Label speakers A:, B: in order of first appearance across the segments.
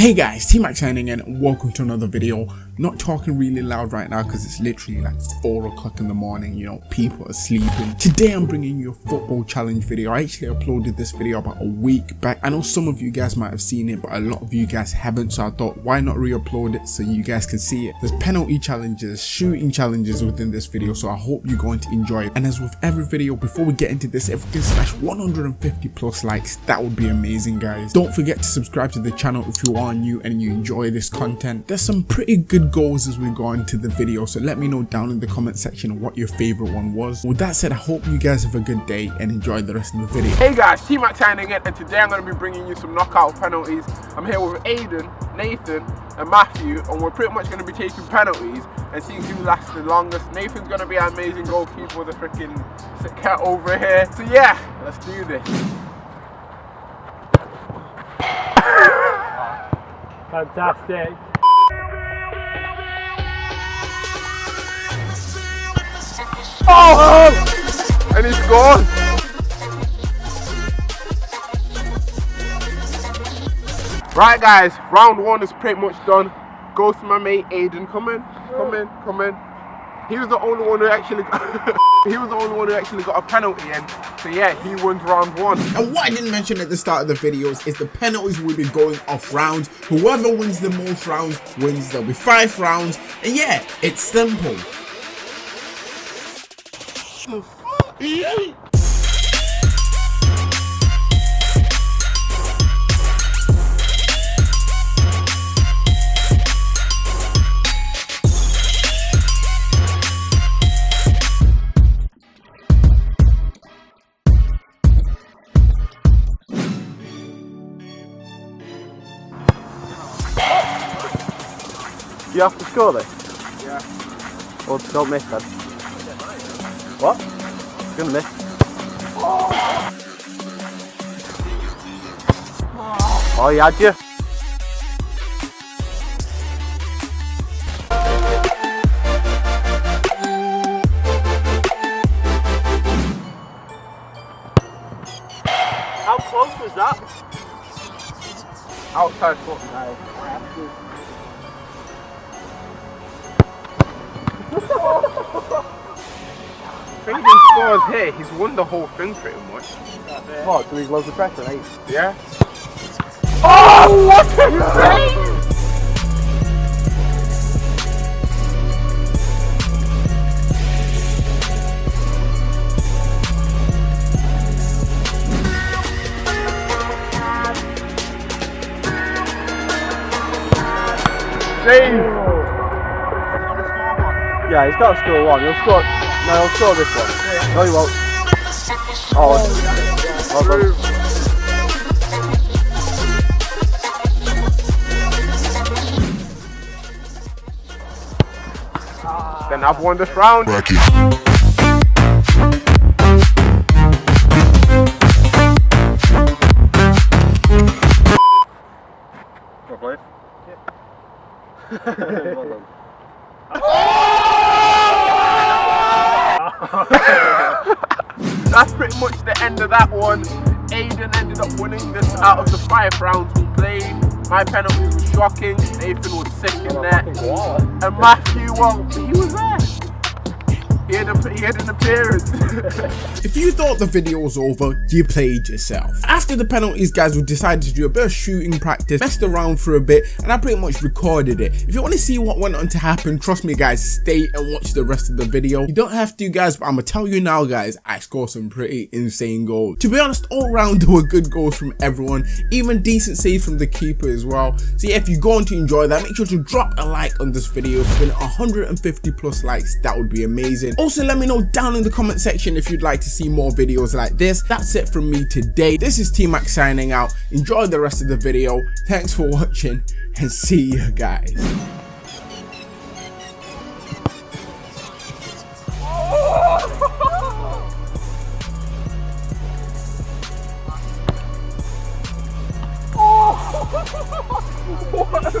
A: Hey guys, T-Mac signing in and welcome to another video. Not talking really loud right now because it's literally like 4 o'clock in the morning, you know, people are sleeping. Today I'm bringing you a football challenge video. I actually uploaded this video about a week back. I know some of you guys might have seen it, but a lot of you guys haven't, so I thought why not re-upload it so you guys can see it. There's penalty challenges, shooting challenges within this video, so I hope you're going to enjoy it. And as with every video, before we get into this, if we can smash 150 plus likes, that would be amazing guys. Don't forget to subscribe to the channel if you are new and you enjoy this content. There's some pretty good goals as we go into the video so let me know down in the comment section what your favorite one was. With that said i hope you guys have a good day and enjoy the rest of the video.
B: Hey guys t-mac signing in and today i'm going to be bringing you some knockout penalties. I'm here with aiden nathan and matthew and we're pretty much going to be taking penalties and seeing who lasts the longest. Nathan's going to be an amazing goalkeeper with a freaking cat over here. So yeah let's do this.
C: Fantastic.
B: Oh! And he's gone. Right guys, round one is pretty much done. Goes to my mate Aiden. Come in, come in, come in. He was the only one who actually he was the only one who actually got a penalty in. So yeah, he wins round one.
A: And what I didn't mention at the start of the videos is the penalties will be going off rounds. Whoever wins the most rounds wins. There'll be five rounds. And yeah, it's simple.
C: You have to score this?
B: Yeah.
C: Well, don't miss then. What? Gonna miss. Oh, he had you. How close was that?
B: Outside foot now. I think he scores here, he's won the whole thing pretty much.
C: What? So he's loads of pressure, eh?
B: Yeah. Oh, what a save! Save!
C: Yeah, he's got to score one. He'll score. No, he'll score this one. No, he won't. Oh, well done.
B: Then I've won this round.
C: Well
B: That's pretty much the end of that one. Aiden ended up winning this out of the five rounds we played. My penalty was shocking. Nathan was sick in there. And Matthew, well, he was there. Had, a, he had an appearance.
A: If you thought the video was over, you played yourself. After the penalties, guys, we decided to do a bit of shooting practice, messed around for a bit, and I pretty much recorded it. If you want to see what went on to happen, trust me, guys, stay and watch the rest of the video. You don't have to, guys, but I'm gonna tell you now, guys, I scored some pretty insane goals. To be honest, all round there were good goals from everyone, even decent saves from the keeper as well. So yeah, if you're going to enjoy that, make sure to drop a like on this video. We 150 plus likes, that would be amazing. Also, let me know down in the comment section if you'd like to see more videos like this. That's it from me today. This is T-Mac signing out. Enjoy the rest of the video. Thanks for watching and see you guys.
B: what a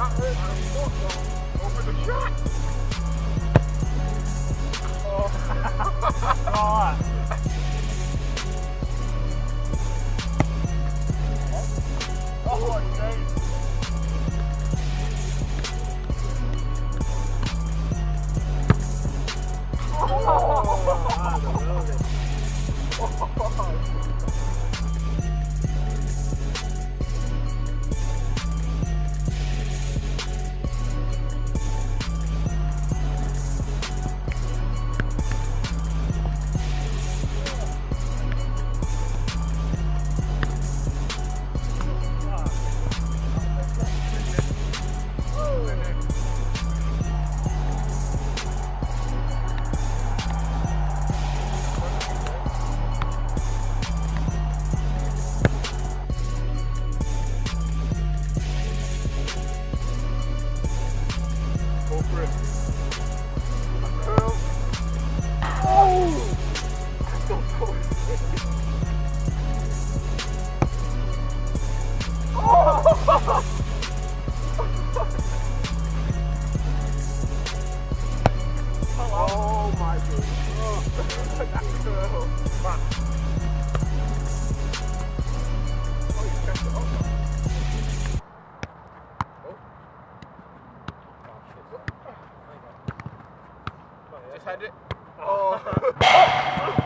B: Over the shot. Oh, Just had it. Oh.